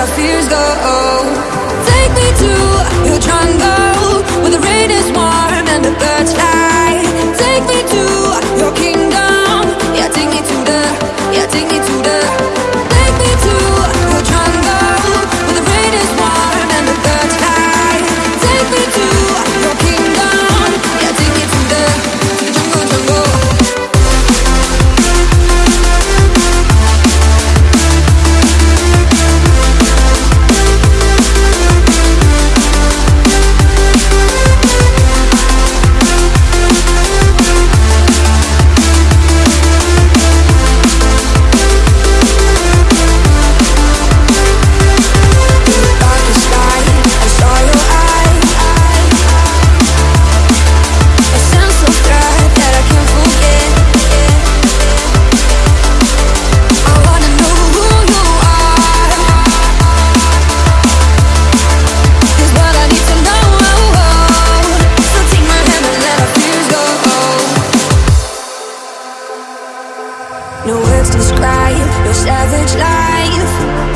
our fears go. Take me to your jungle where the rain No words describe your savage life.